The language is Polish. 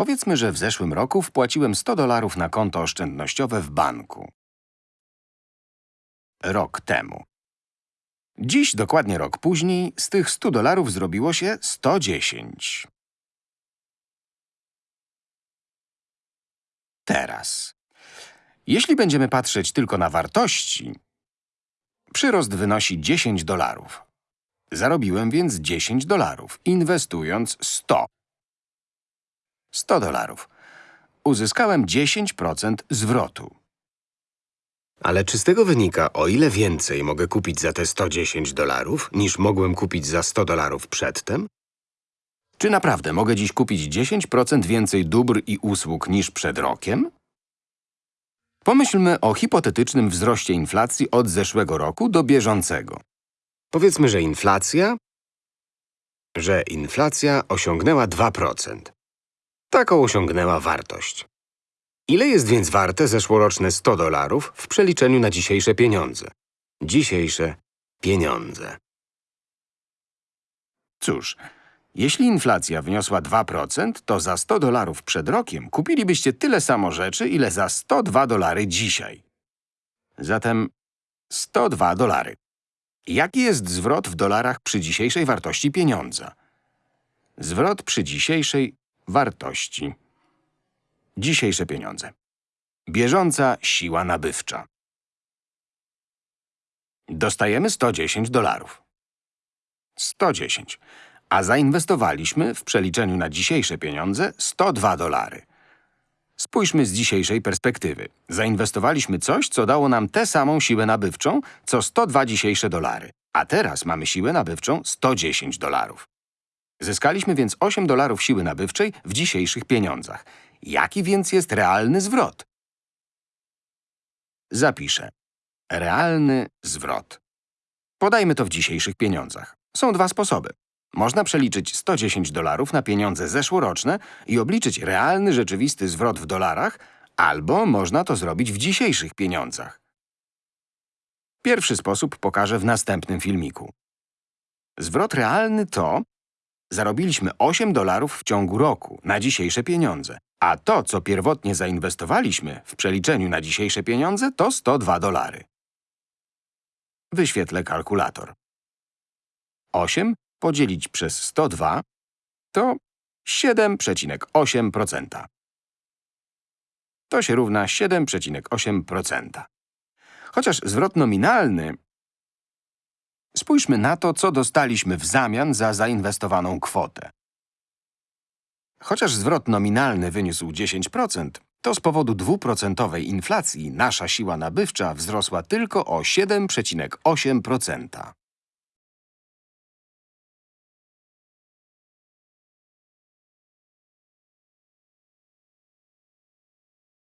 Powiedzmy, że w zeszłym roku wpłaciłem 100 dolarów na konto oszczędnościowe w banku. Rok temu. Dziś, dokładnie rok później, z tych 100 dolarów zrobiło się 110. Teraz. Jeśli będziemy patrzeć tylko na wartości, przyrost wynosi 10 dolarów. Zarobiłem więc 10 dolarów, inwestując 100. 100 dolarów. Uzyskałem 10% zwrotu. Ale czy z tego wynika, o ile więcej mogę kupić za te 110 dolarów, niż mogłem kupić za 100 dolarów przedtem? Czy naprawdę mogę dziś kupić 10% więcej dóbr i usług niż przed rokiem? Pomyślmy o hipotetycznym wzroście inflacji od zeszłego roku do bieżącego. Powiedzmy, że inflacja… że inflacja osiągnęła 2%. Taką osiągnęła wartość. Ile jest więc warte zeszłoroczne 100 dolarów w przeliczeniu na dzisiejsze pieniądze? Dzisiejsze pieniądze. Cóż, jeśli inflacja wyniosła 2%, to za 100 dolarów przed rokiem kupilibyście tyle samo rzeczy, ile za 102 dolary dzisiaj. Zatem 102 dolary. Jaki jest zwrot w dolarach przy dzisiejszej wartości pieniądza? Zwrot przy dzisiejszej wartości. Dzisiejsze pieniądze. Bieżąca siła nabywcza. Dostajemy 110 dolarów. 110. A zainwestowaliśmy w przeliczeniu na dzisiejsze pieniądze 102 dolary. Spójrzmy z dzisiejszej perspektywy. Zainwestowaliśmy coś, co dało nam tę samą siłę nabywczą, co 102 dzisiejsze dolary. A teraz mamy siłę nabywczą 110 dolarów. Zyskaliśmy więc 8 dolarów siły nabywczej w dzisiejszych pieniądzach. Jaki więc jest realny zwrot? Zapiszę. Realny zwrot. Podajmy to w dzisiejszych pieniądzach. Są dwa sposoby. Można przeliczyć 110 dolarów na pieniądze zeszłoroczne i obliczyć realny, rzeczywisty zwrot w dolarach, albo można to zrobić w dzisiejszych pieniądzach. Pierwszy sposób pokażę w następnym filmiku. Zwrot realny to zarobiliśmy 8 dolarów w ciągu roku na dzisiejsze pieniądze, a to, co pierwotnie zainwestowaliśmy w przeliczeniu na dzisiejsze pieniądze, to 102 dolary. Wyświetlę kalkulator. 8 podzielić przez 102 to 7,8%. To się równa 7,8%. Chociaż zwrot nominalny… Spójrzmy na to, co dostaliśmy w zamian za zainwestowaną kwotę. Chociaż zwrot nominalny wyniósł 10%, to z powodu dwuprocentowej inflacji nasza siła nabywcza wzrosła tylko o 7,8%.